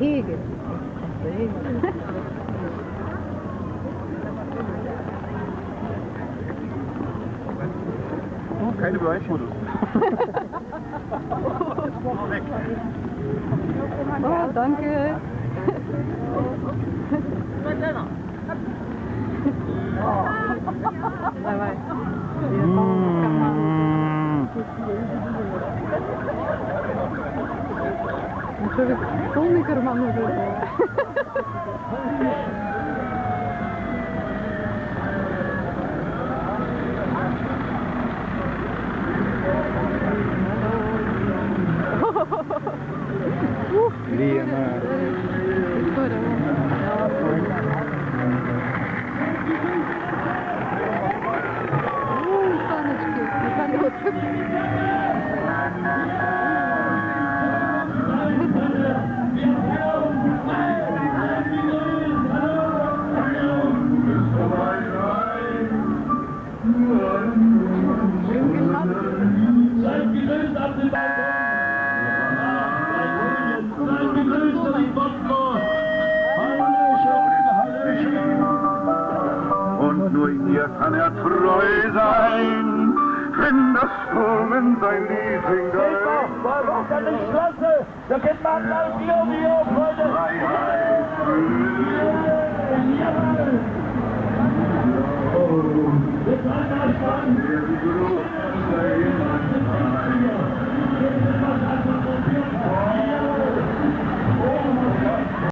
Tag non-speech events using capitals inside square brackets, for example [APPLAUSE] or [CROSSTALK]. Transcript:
Hegel. Keine Beweisfotos. [LAUGHS] Oh, danke. [LAUGHS] Bye bye. Что ведь полный карман уже Лена. Саночки на колесах. Und nur ihr kann er treu sein, wenn das Sturmen sein singt. Geht doch! War doch an die! Da geht man mal Bio, Bio, Freunde! Freiheit, Jawohl! Stand!